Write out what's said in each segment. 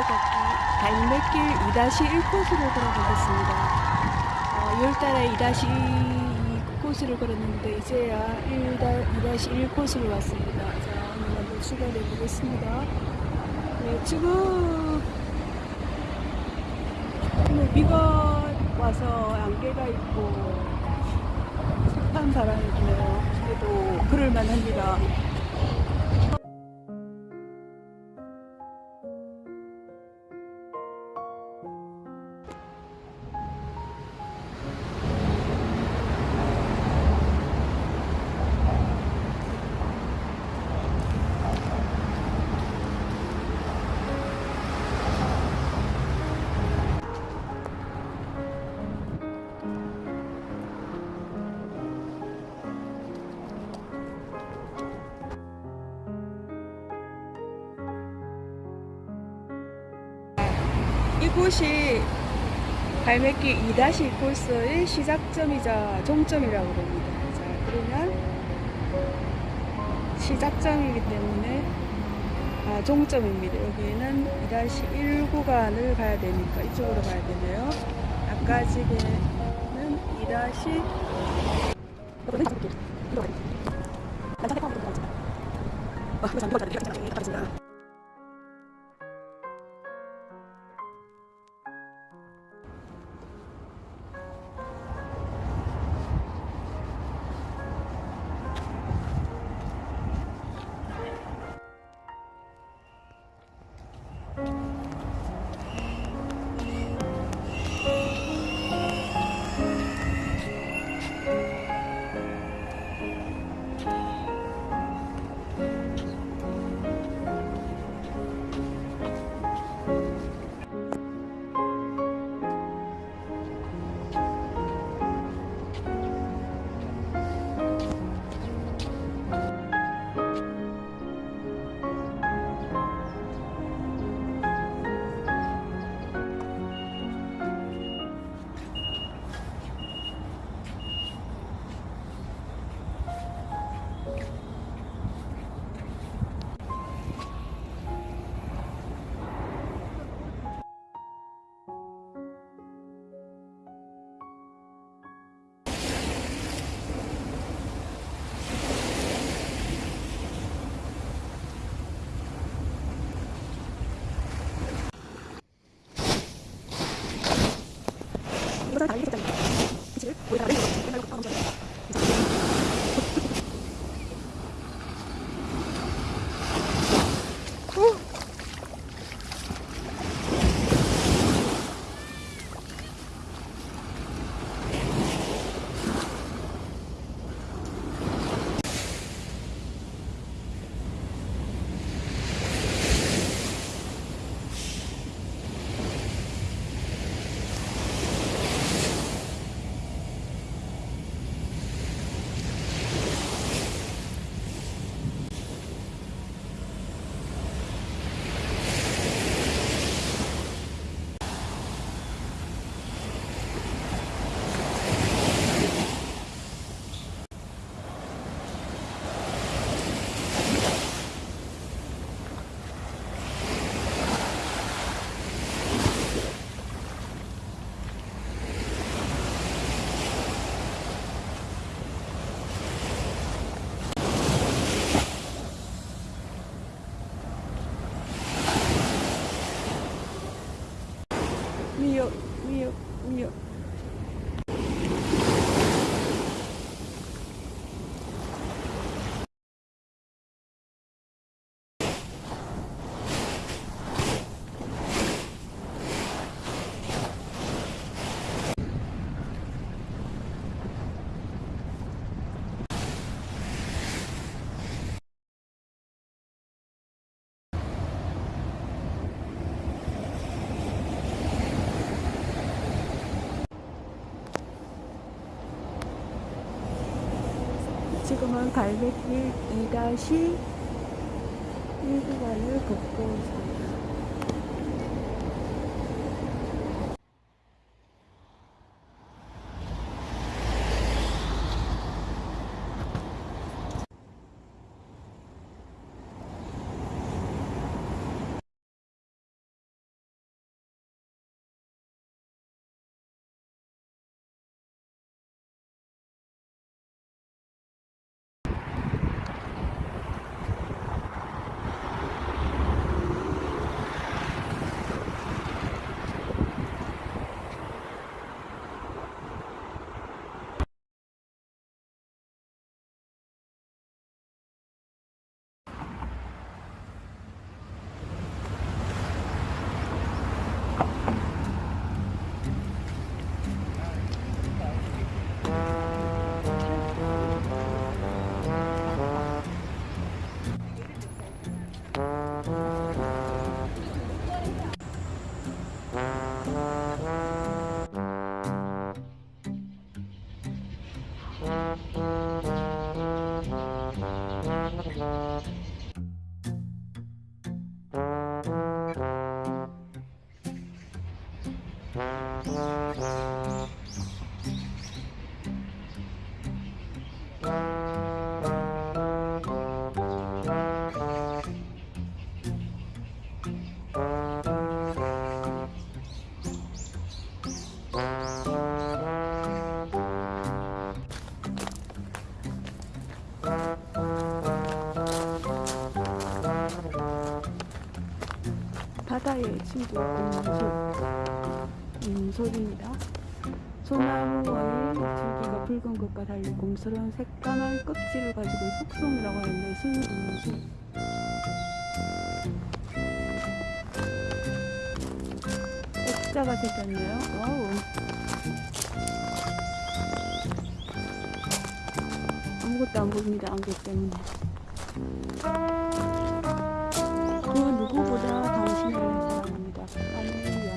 내려가기 달매길 2-1코스를 걸어보겠습니다. 어, 6월달에 2-2 코스를 걸었는데 이제야 1-1 코스를 왔습니다. 자, 오늘 한번 출발해 보겠습니다. 네, 지금 비가 와서 안개가 있고 습한 바람이 부네요. 그래도 그럴만 합니다. 이곳이 갈매길 2-1 코스의 시작점이자 종점이라고 합니다. 자, 그러면 시작점이기 때문에 아, 종점입니다. 여기는 2-1 구간을 가야 되니까 이쪽으로 가야 되네요. 아까 지게는 2- 미 you. 5번 갈매길 2-1구간을 걷고 있습니다. 소리도 음, 소리입니다. 소나무의 줄기가 붉은 것과 달리 곰스러운 새까만 껍질을 가지고 속성이라고 하는데 순수 액자가 생겼네요. 와우. 아무것도 안 보입니다. 안개 때문에. 그 누구보다 까멜리아.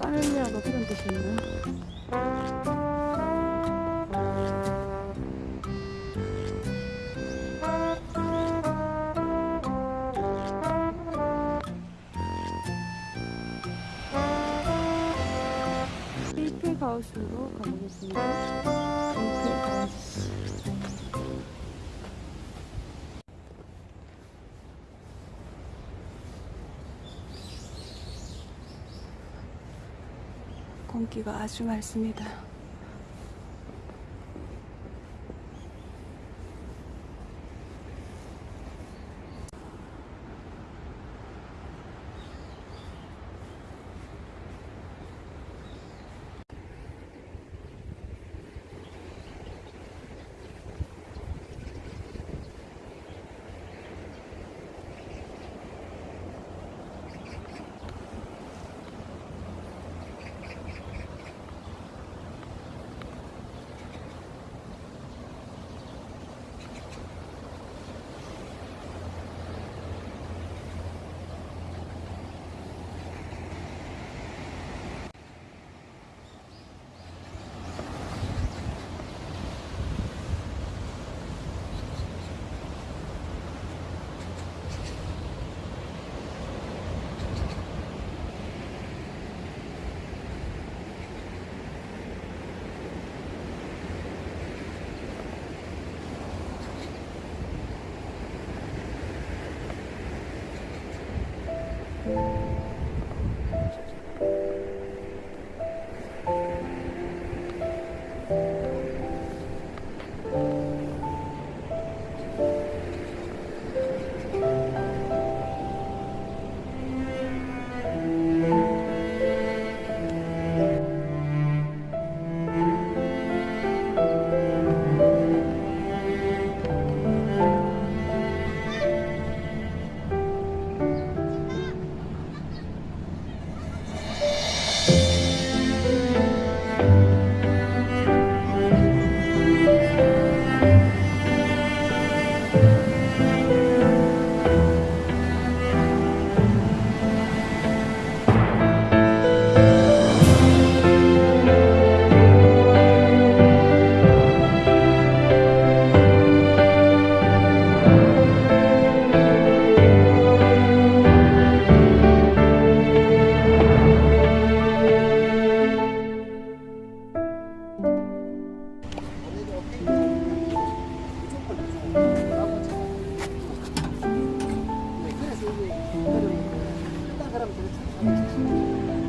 까멜리아가 그런 뜻이에요. 에이플 하우스로 가보겠습니다. 공기가 아주 맑습니다. 그러면 그렇죠.